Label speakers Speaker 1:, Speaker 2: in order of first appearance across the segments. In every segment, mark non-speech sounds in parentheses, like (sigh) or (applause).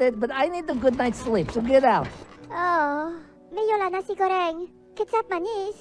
Speaker 1: about it, but I need a good night's sleep, so get out.
Speaker 2: Oh, may yola nasi goreng. Kecap manis.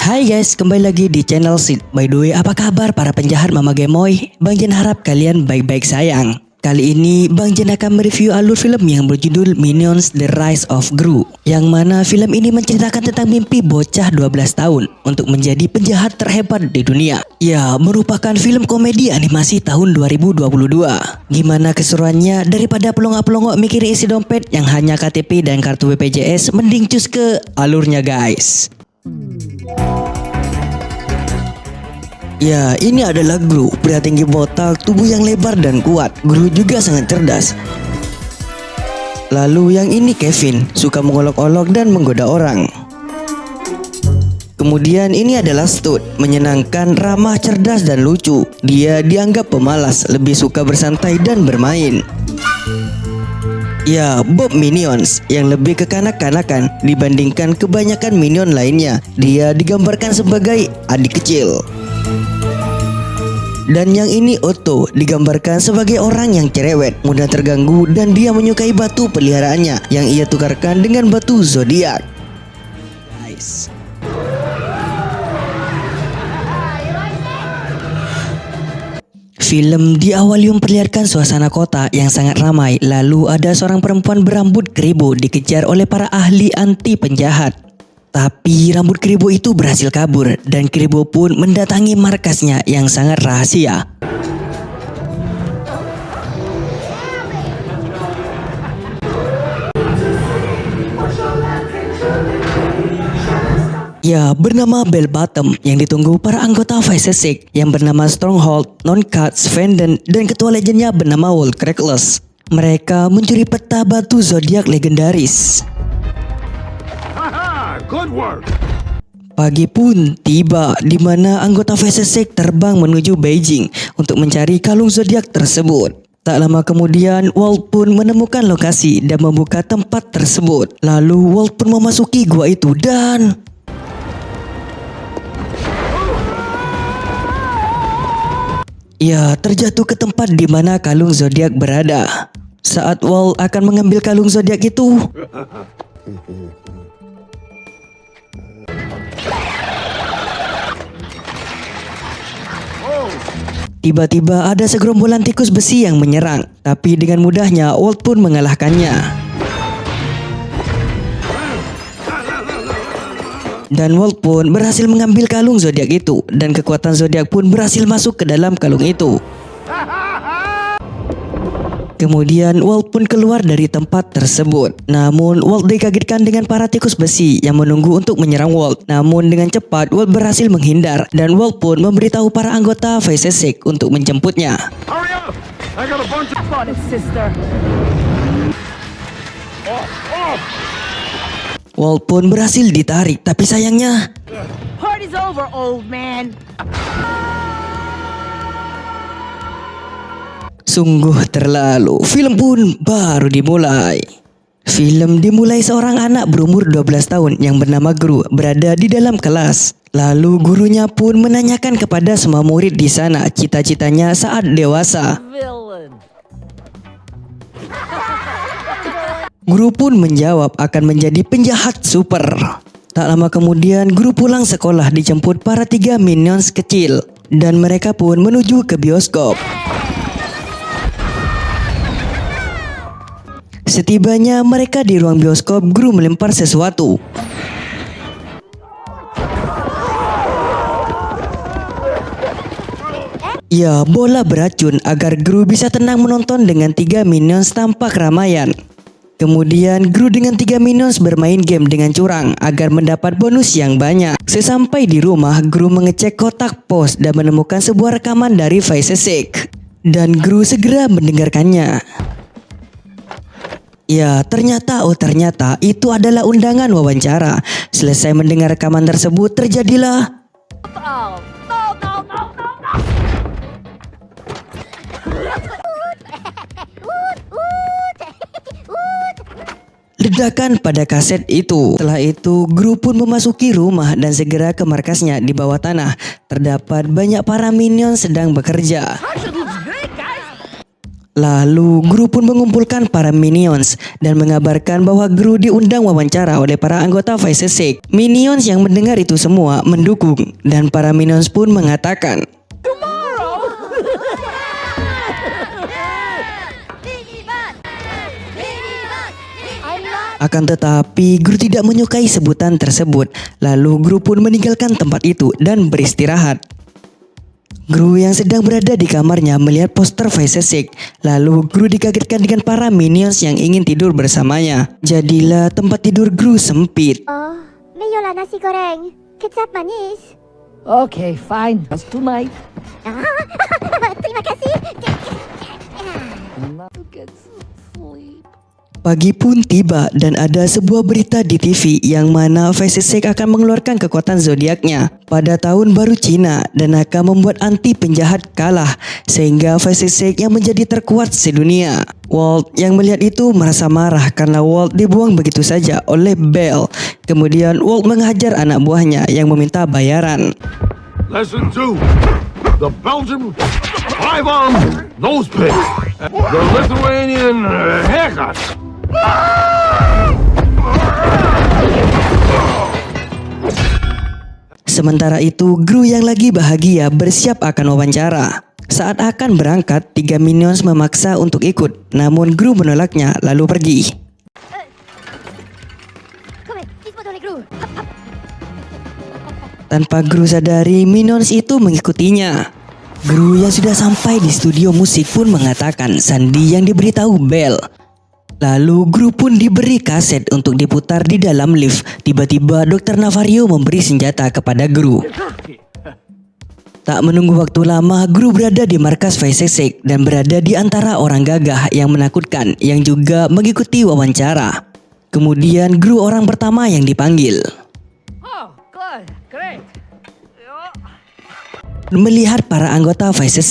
Speaker 3: Hai guys, kembali lagi di channel Sid. By the way, apa kabar para penjahat Mama Gemoy? Bang Jen harap kalian baik-baik sayang. Kali ini Bang Jen akan mereview alur film yang berjudul Minions The Rise of Gru Yang mana film ini menceritakan tentang mimpi bocah 12 tahun Untuk menjadi penjahat terhebat di dunia. Ya, merupakan film komedi animasi tahun 2022 Gimana keseruannya daripada pelongok-pelongok mikir isi dompet yang hanya KTP dan kartu BPJS Mending cus ke alurnya guys Ya, ini adalah Gru, pria tinggi botak, tubuh yang lebar dan kuat. Gru juga sangat cerdas. Lalu yang ini Kevin, suka mengolok-olok dan menggoda orang. Kemudian ini adalah Stud, menyenangkan, ramah, cerdas dan lucu. Dia dianggap pemalas, lebih suka bersantai dan bermain. Ya, Bob Minions yang lebih kekanak-kanakan dibandingkan kebanyakan minion lainnya. Dia digambarkan sebagai adik kecil. Dan yang ini Otto digambarkan sebagai orang yang cerewet, mudah terganggu dan dia menyukai batu peliharaannya yang ia tukarkan dengan batu zodiak. Nice. Film diawali memperlihatkan suasana kota yang sangat ramai lalu ada seorang perempuan berambut keribu dikejar oleh para ahli anti penjahat. Tapi rambut keribu itu berhasil kabur dan keribu pun mendatangi markasnya yang sangat rahasia. Ya, bernama Bell Bottom yang ditunggu para anggota Vice yang bernama Stronghold, Non-Cuts, dan ketua legendnya bernama World Crackless. Mereka mencuri peta batu zodiak legendaris. Pagi pun tiba di mana anggota Six terbang menuju Beijing untuk mencari kalung zodiak tersebut. Tak lama kemudian, Walt pun menemukan lokasi dan membuka tempat tersebut. Lalu Walt pun memasuki gua itu dan Ya, terjatuh ke tempat di mana kalung zodiak berada. Saat Walt akan mengambil kalung zodiak itu, tiba-tiba ada segerombolan tikus besi yang menyerang. Tapi dengan mudahnya Walt pun mengalahkannya. Dan Walt pun berhasil mengambil kalung zodiak itu dan kekuatan zodiak pun berhasil masuk ke dalam kalung itu. Kemudian Walt pun keluar dari tempat tersebut. Namun Walt dikagetkan dengan para tikus besi yang menunggu untuk menyerang Walt. Namun dengan cepat Walt berhasil menghindar dan Walt pun memberitahu para anggota Vice Six untuk menjemputnya.
Speaker 4: Hurry up! I got a bunch of.
Speaker 1: On it, sister.
Speaker 3: Walt pun berhasil ditarik tapi sayangnya
Speaker 1: Party's over, old man.
Speaker 3: Sungguh terlalu. Film pun baru dimulai. Film dimulai seorang anak berumur 12 tahun yang bernama Guru berada di dalam kelas. Lalu gurunya pun menanyakan kepada semua murid di sana cita-citanya saat dewasa. Guru pun menjawab akan menjadi penjahat super. Tak lama kemudian guru pulang sekolah dijemput para tiga minions kecil. Dan mereka pun menuju ke bioskop. Setibanya mereka di ruang bioskop, guru melempar sesuatu. Ya, bola beracun agar Gru bisa tenang menonton dengan tiga minions tanpa keramaian. Kemudian Gru dengan tiga minions bermain game dengan curang agar mendapat bonus yang banyak. Sesampai di rumah, Gru mengecek kotak pos dan menemukan sebuah rekaman dari Vice Six. Dan Gru segera mendengarkannya. Ya, ternyata oh ternyata itu adalah undangan wawancara. Selesai mendengar rekaman tersebut, terjadilah ledakan pada kaset itu. Setelah itu, Gru pun memasuki rumah dan segera ke markasnya di bawah tanah. Terdapat banyak para minion sedang bekerja. Lalu Gru pun mengumpulkan para minions dan mengabarkan bahwa Gru diundang wawancara oleh para anggota Vice Six. Minions yang mendengar itu semua mendukung dan para minions pun mengatakan Akan tetapi Gru tidak menyukai sebutan tersebut. Lalu Gru pun meninggalkan tempat itu dan beristirahat. Gru yang sedang berada di kamarnya melihat poster Vice Six. Lalu Gru dikagetkan dengan para minions yang ingin tidur bersamanya. Jadilah tempat tidur Gru sempit.
Speaker 2: Oh, Mayola nasi goreng. Kecap manis.
Speaker 1: Okay, fine. That's tonight. (laughs)
Speaker 2: Terima kasih.
Speaker 3: Pagi pun tiba dan ada sebuah berita di TV yang mana Six akan mengeluarkan kekuatan zodiaknya pada tahun baru Cina dan akan membuat anti penjahat kalah sehingga Six yang menjadi terkuat sedunia. Walt yang melihat itu merasa marah karena Walt dibuang begitu saja oleh Bell. Kemudian Walt menghajar anak buahnya yang meminta bayaran.
Speaker 4: Lesson two. The Belgian five-arm nose pick. The Lithuanian haircut.
Speaker 3: Sementara itu, Gru yang lagi bahagia bersiap akan wawancara. Saat akan berangkat, tiga minions memaksa untuk ikut, namun Gru menolaknya lalu pergi. Tanpa Gru sadari, minions itu mengikutinya. Gru yang sudah sampai di studio musik pun mengatakan Sandi yang diberitahu Bell Lalu Gru pun diberi kaset untuk diputar di dalam lift. Tiba-tiba Dr. Navario memberi senjata kepada Gru. Tak menunggu waktu lama, Gru berada di markas Vice Six dan berada di antara orang gagah yang menakutkan yang juga mengikuti wawancara. Kemudian Gru orang pertama yang dipanggil.
Speaker 1: Oh, good. Great.
Speaker 3: Melihat para anggota Vice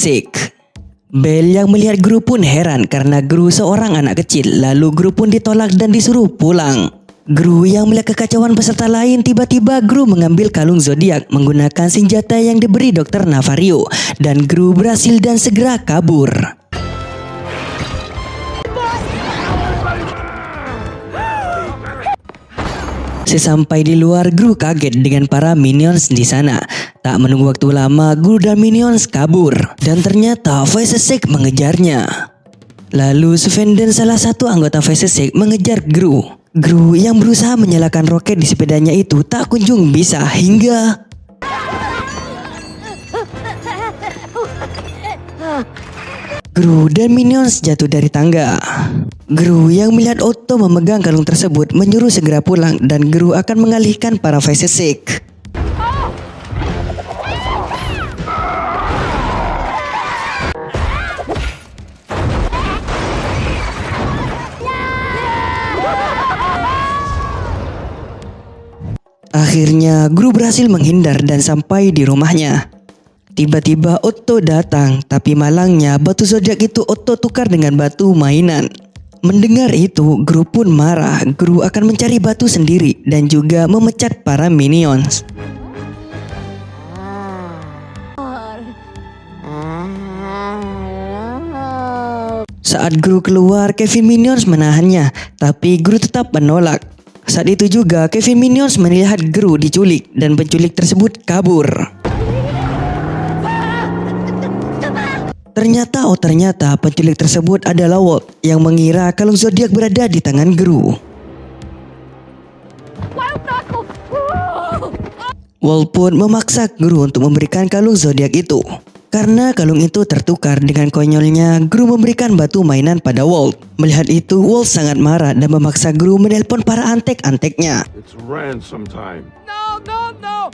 Speaker 3: Six. Bell yang melihat Gru pun heran karena Gru seorang anak kecil lalu Gru pun ditolak dan disuruh pulang. Gru yang melihat kekacauan peserta lain tiba-tiba Gru mengambil kalung zodiak menggunakan senjata yang diberi Dr. Navario dan Gru berhasil dan segera kabur. Sesampai di luar, Gru kaget dengan para minions di sana. Tak menunggu waktu lama, Gru dan minions kabur. Dan ternyata Six mengejarnya. Lalu Sven dan salah satu anggota Six mengejar Gru. Gru yang berusaha menyalakan roket di sepedanya itu tak kunjung bisa hingga... (laughs) Gru dan minions jatuh dari tangga. Gru yang melihat Otto memegang kalung tersebut menyuruh segera pulang dan Gru akan mengalihkan para Six. Akhirnya Gru berhasil menghindar dan sampai di rumahnya. Tiba-tiba Otto datang, tapi malangnya batu zodiak itu Otto tukar dengan batu mainan. Mendengar itu, Gru pun marah. Gru akan mencari batu sendiri dan juga memecat para minions. Saat Gru keluar, Kevin Minions menahannya, tapi Gru tetap menolak. Saat itu juga Kevin Minions melihat Gru diculik dan penculik tersebut kabur. Ternyata oh ternyata penculik tersebut adalah Walt yang mengira kalung zodiak berada di tangan Gru. Walt pun memaksa Gru untuk memberikan kalung zodiak itu. Karena kalung itu tertukar dengan konyolnya, Gru memberikan batu mainan pada Walt. Melihat itu, Walt sangat marah dan memaksa Gru menelpon para antek-anteknya.
Speaker 1: No, no, no.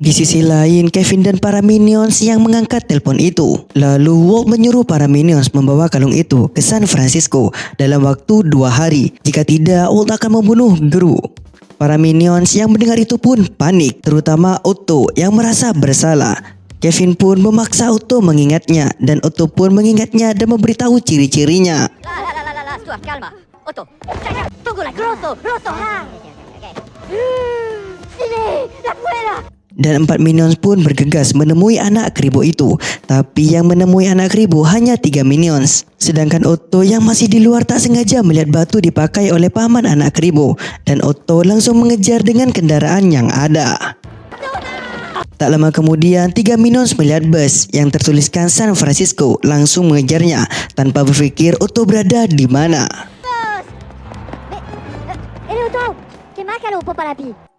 Speaker 3: Di sisi lain, Kevin dan para minions yang mengangkat telepon itu. Lalu Walt menyuruh para minions membawa kalung itu ke San Francisco dalam waktu dua hari. Jika tidak, Walt akan membunuh Gru. Para minions yang mendengar itu pun panik, terutama Otto yang merasa bersalah. Kevin pun memaksa Otto mengingatnya dan Otto pun mengingatnya dan memberitahu ciri-cirinya.
Speaker 2: Otto. Tunggulah, Roto, Roto. Ha. Sini, la fuera.
Speaker 3: Dan empat minions pun bergegas menemui anak keribu itu. Tapi yang menemui anak keribu hanya tiga minions. Sedangkan Otto yang masih di luar tak sengaja melihat batu dipakai oleh paman anak keribu. Dan Otto langsung mengejar dengan kendaraan yang ada. Tak lama kemudian, tiga minions melihat bus yang tertuliskan San Francisco langsung mengejarnya tanpa berpikir Otto berada di mana.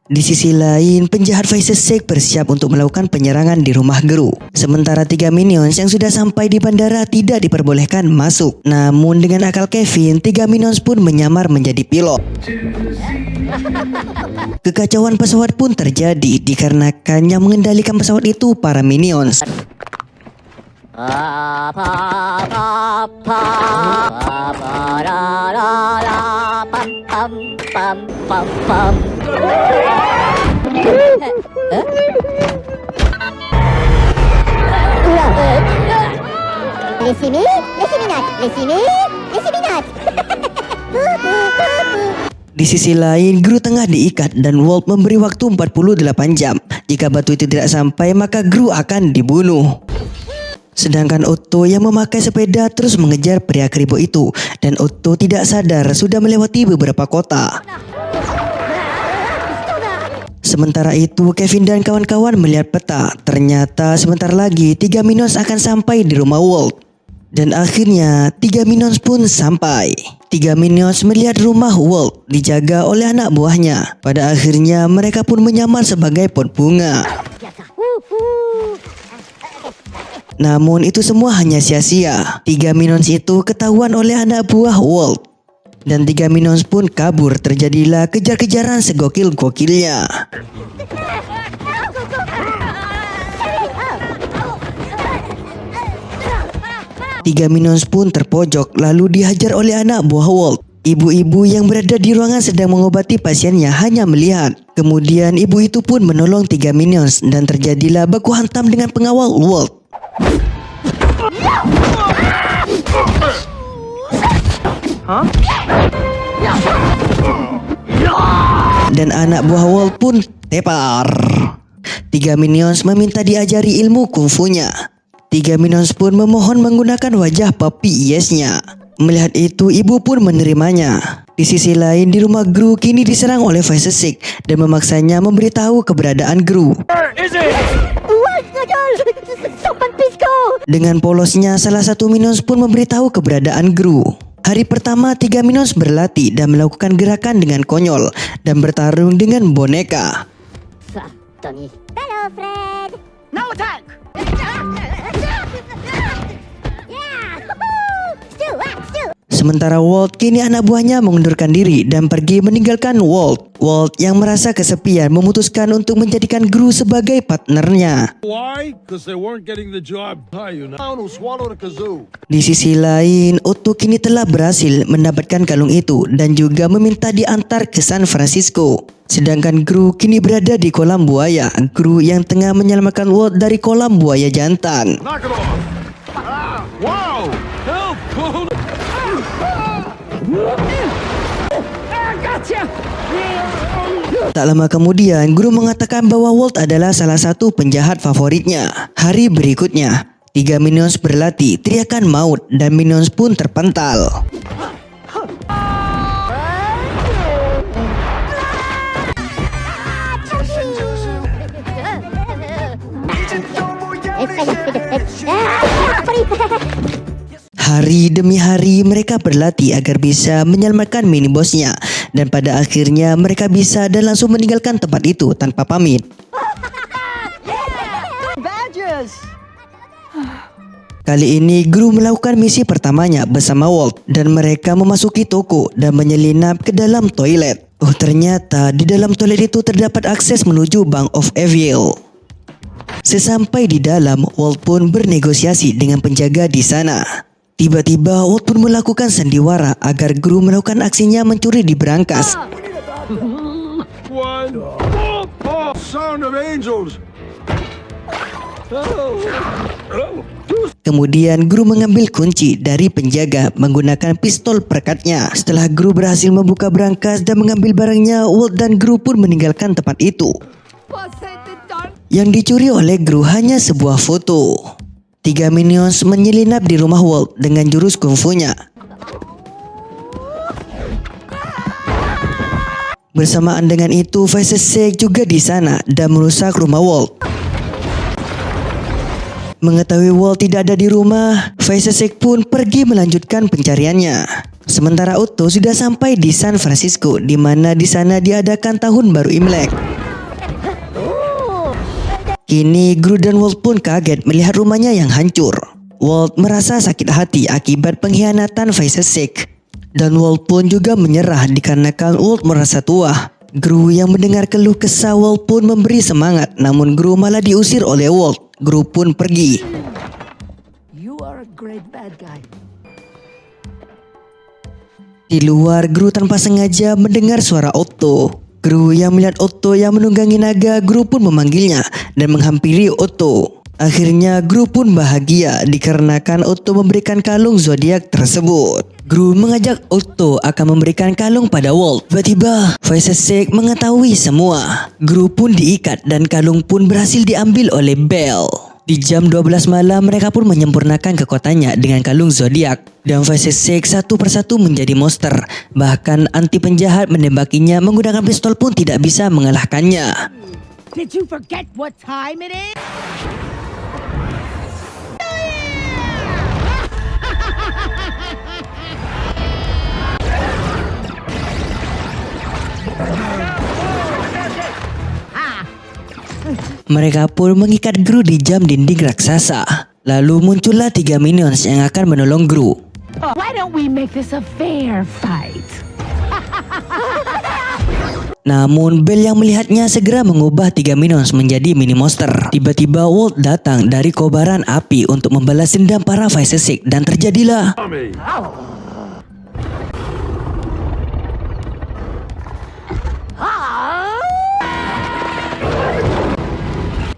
Speaker 3: Di sisi lain, penjahat Faisal Sheikh bersiap untuk melakukan penyerangan di rumah Gru. Sementara tiga minions yang sudah sampai di bandara tidak diperbolehkan masuk. Namun dengan akal Kevin, tiga minions pun menyamar menjadi pilot. (laughs) Kekacauan pesawat pun terjadi dikarenakan yang mengendalikan pesawat itu para minions.
Speaker 2: Pam, pam, pam, pam, pam. Les simi, les siminat, les simi, les siminat.
Speaker 3: Di sisi lain, Gru tengah diikat dan Walt memberi waktu 48 jam. Jika batu itu tidak sampai, maka Gru akan dibunuh. Sedangkan Otto yang memakai sepeda terus mengejar pria keribu itu dan Otto tidak sadar sudah melewati beberapa kota. Sementara itu, Kevin dan kawan-kawan melihat peta. Ternyata sebentar lagi tiga minions akan sampai di rumah Walt. Dan akhirnya tiga minions pun sampai. Tiga minions melihat rumah Walt dijaga oleh anak buahnya. Pada akhirnya mereka pun menyamar sebagai pot bunga. Namun itu semua hanya sia-sia. Tiga minions itu ketahuan oleh anak buah Walt. Dan tiga minions pun kabur terjadilah kejar-kejaran segokil-gokilnya. Tiga minions pun terpojok lalu dihajar oleh anak buah Walt. Ibu-ibu yang berada di ruangan sedang mengobati pasiennya hanya melihat. Kemudian ibu itu pun menolong tiga minions dan terjadilah baku hantam dengan pengawal Walt. Dan anak buah Walt pun tepar. Tiga minions meminta diajari ilmu kungfunya. Tiga minions pun memohon menggunakan wajah papi yesnya. Melihat itu, ibu pun menerimanya. Di sisi lain, di rumah Gru kini diserang oleh Faisesik dan memaksanya memberitahu keberadaan Gru.
Speaker 2: Pisco.
Speaker 3: Dengan polosnya, salah satu minions pun memberitahu keberadaan Gru. Hari pertama, tiga minions berlatih dan melakukan gerakan dengan konyol dan bertarung dengan boneka.
Speaker 2: Hello, Fred.
Speaker 1: Now attack!
Speaker 3: Sementara Walt kini anak buahnya mengundurkan diri dan pergi meninggalkan Walt. Walt yang merasa kesepian memutuskan untuk menjadikan Gru sebagai partnernya. Di sisi lain, Otto kini telah berhasil mendapatkan kalung itu dan juga meminta diantar ke San Francisco. Sedangkan Gru kini berada di kolam buaya. Gru yang tengah menyelamatkan Walt dari kolam buaya jantan.
Speaker 4: Knock it off. Ah, wow!
Speaker 3: Tak lama kemudian, Guru mengatakan bahwa Walt adalah salah satu penjahat favoritnya. Hari berikutnya, tiga minions berlatih, teriakan maut, dan minions pun terpental. Hari demi hari mereka berlatih agar bisa menyelamatkan mini bosnya dan pada akhirnya mereka bisa dan langsung meninggalkan tempat itu tanpa pamit. Kali ini Gru melakukan misi pertamanya bersama Walt dan mereka memasuki toko dan menyelinap ke dalam toilet. Oh ternyata di dalam toilet itu terdapat akses menuju Bank of Evil. Sesampai di dalam, Walt pun bernegosiasi dengan penjaga di sana. Tiba-tiba Walt pun melakukan sandiwara agar Gru melakukan aksinya mencuri di berangkas. Kemudian Gru mengambil kunci dari penjaga menggunakan pistol perekatnya. Setelah Gru berhasil membuka berangkas dan mengambil barangnya, Walt dan Gru pun meninggalkan tempat itu. Yang dicuri oleh Gru hanya sebuah foto. Tiga minions menyelinap di rumah Walt dengan jurus kungfunya. Bersamaan dengan itu, Sek juga di sana dan merusak rumah Walt. Mengetahui Walt tidak ada di rumah, Sek pun pergi melanjutkan pencariannya. Sementara Otto sudah sampai di San Francisco, di mana di sana diadakan tahun baru Imlek. Kini Gru dan Walt pun kaget melihat rumahnya yang hancur. Walt merasa sakit hati akibat pengkhianatan Sek. Dan Walt pun juga menyerah dikarenakan Walt merasa tua. Gru yang mendengar keluh kesah Walt pun memberi semangat namun Gru malah diusir oleh Walt. Gru pun pergi.
Speaker 1: You are a great bad guy.
Speaker 3: Di luar, Gru tanpa sengaja mendengar suara Otto. Gru yang melihat Otto yang menunggangi naga, Gru pun memanggilnya dan menghampiri Otto. Akhirnya Gru pun bahagia dikarenakan Otto memberikan kalung zodiak tersebut. Gru mengajak Otto akan memberikan kalung pada Walt. Tiba-tiba, Sek mengetahui semua. Gru pun diikat dan kalung pun berhasil diambil oleh Bell. Di jam 12 malam mereka pun menyempurnakan kekuatannya dengan kalung zodiak dan Sek satu persatu menjadi monster. Bahkan anti penjahat menembakinya menggunakan pistol pun tidak bisa mengalahkannya.
Speaker 1: Did you forget what time it is? (laughs)
Speaker 3: Mereka pun mengikat Gru di jam dinding raksasa. Lalu muncullah tiga minions yang akan menolong Gru.
Speaker 1: Why don't we make this a fair fight? (laughs)
Speaker 3: Namun Bell yang melihatnya segera mengubah tiga minions menjadi mini monster. Tiba-tiba Walt datang dari kobaran api untuk membalas dendam para Sek dan terjadilah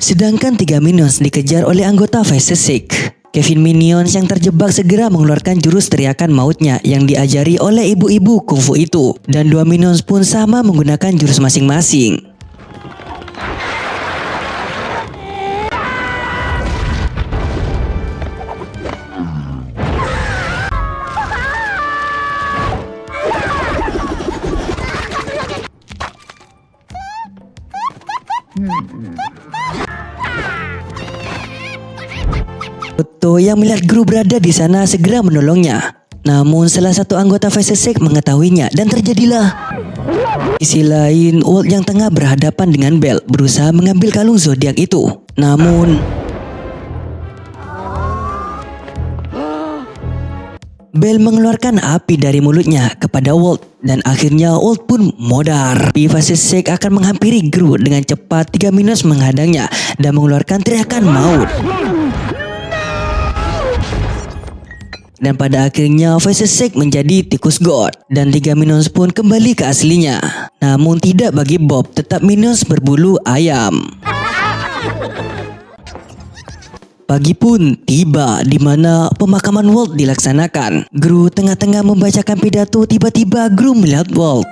Speaker 3: Sedangkan tiga minions dikejar oleh anggota Sek. Kevin Minions yang terjebak segera mengeluarkan jurus teriakan mautnya yang diajari oleh ibu-ibu kungfu itu. Dan dua minions pun sama menggunakan jurus masing-masing. Yang melihat Gru berada di sana segera menolongnya. Namun salah satu anggota Sek mengetahuinya dan terjadilah. Di sisi lain, Walt yang tengah berhadapan dengan Bell berusaha mengambil kalung zodiak itu. Namun Bell mengeluarkan api dari mulutnya kepada Walt dan akhirnya Walt pun modar. Sek akan menghampiri Gru dengan cepat tiga minus menghadangnya dan mengeluarkan teriakan maut. Dan pada akhirnya Sek menjadi tikus god dan tiga minions pun kembali ke aslinya. Namun tidak bagi Bob, tetap minions berbulu ayam. Pagi pun tiba di mana pemakaman Walt dilaksanakan. Gru tengah-tengah membacakan pidato tiba-tiba Gru melihat Walt.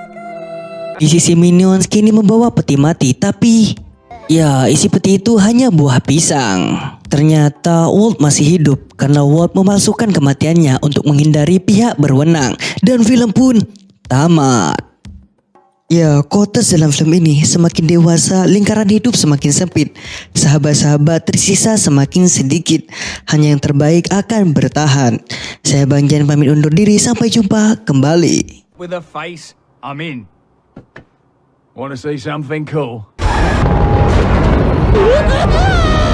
Speaker 3: Di sisi minions kini membawa peti mati tapi ya isi peti itu hanya buah pisang. Ternyata Walt masih hidup karena Walt memalsukan kematiannya untuk menghindari pihak berwenang dan film pun tamat. Ya, kotes dalam film ini semakin dewasa, lingkaran hidup semakin sempit. Sahabat-sahabat tersisa semakin sedikit. Hanya yang terbaik akan bertahan. Saya Bang Jan pamit undur diri, sampai jumpa kembali.
Speaker 5: With a face, I'm in. Want to see something cool? (laughs)